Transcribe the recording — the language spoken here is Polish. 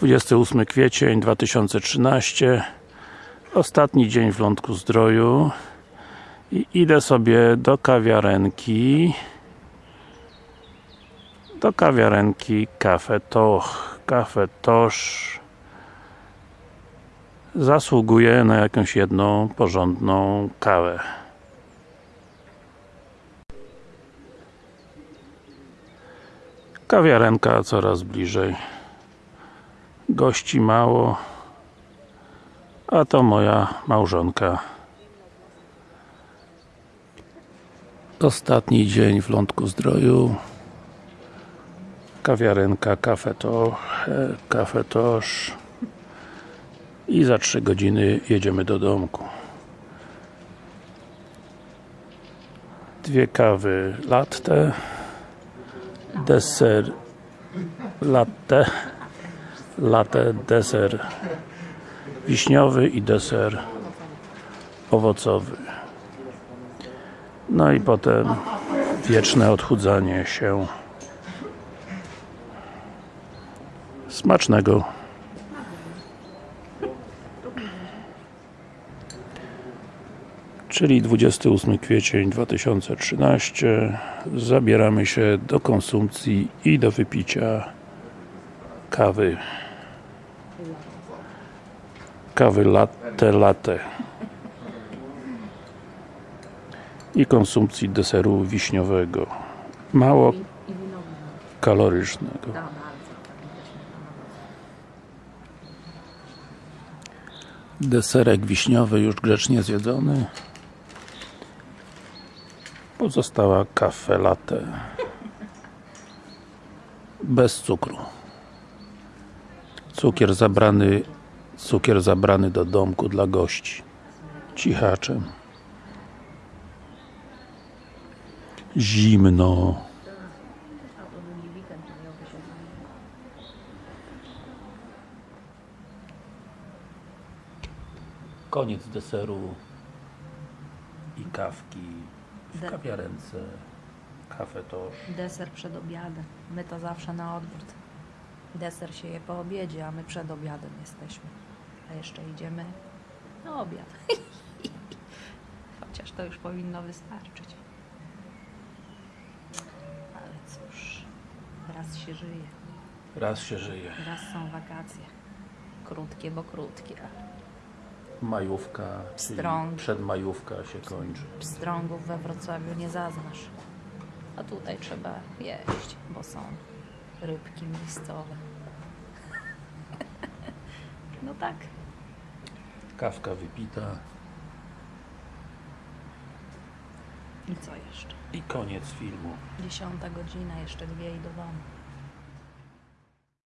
28 kwiecień 2013 Ostatni dzień w Lądku Zdroju. I idę sobie do kawiarenki. Do kawiarenki Cafe Toch. Cafe Tosz zasługuje na jakąś jedną porządną kawę. Kawiarenka coraz bliżej gości mało a to moja małżonka. Ostatni dzień w Lądku Zdroju. Kawiarenka Cafe Toch Cafe Tosz i za 3 godziny jedziemy do domku. Dwie kawy latte deser latte latte, deser wiśniowy i deser owocowy. No i potem wieczne odchudzanie się smacznego. Czyli 28 kwiecień 2013 zabieramy się do konsumpcji i do wypicia kawy kawy latte latte. I konsumpcji deseru wiśniowego. Mało kalorycznego. Deserek wiśniowy już grzecznie zjedzony. Pozostała kafe latte. Bez cukru cukier zabrany cukier zabrany do domku dla gości. Cichaczem zimno. Koniec deseru i kawki w kawiarence. Cafe Tosz Deser przed obiadem. My to zawsze na odwrót. Deser się je po obiedzie, a my przed obiadem jesteśmy. A jeszcze idziemy na obiad. Chociaż to już powinno wystarczyć. Ale cóż, raz się żyje, raz się żyje raz są wakacje. Krótkie, bo krótkie. majówka, Pstrąg. przedmajówka się kończy Pstrągów we Wrocławiu nie zaznasz. A tutaj trzeba jeść, bo są rybki miejscowe. No tak. kawka wypita I co jeszcze? i koniec filmu Dziesiąta godzina, jeszcze dwie i do domu.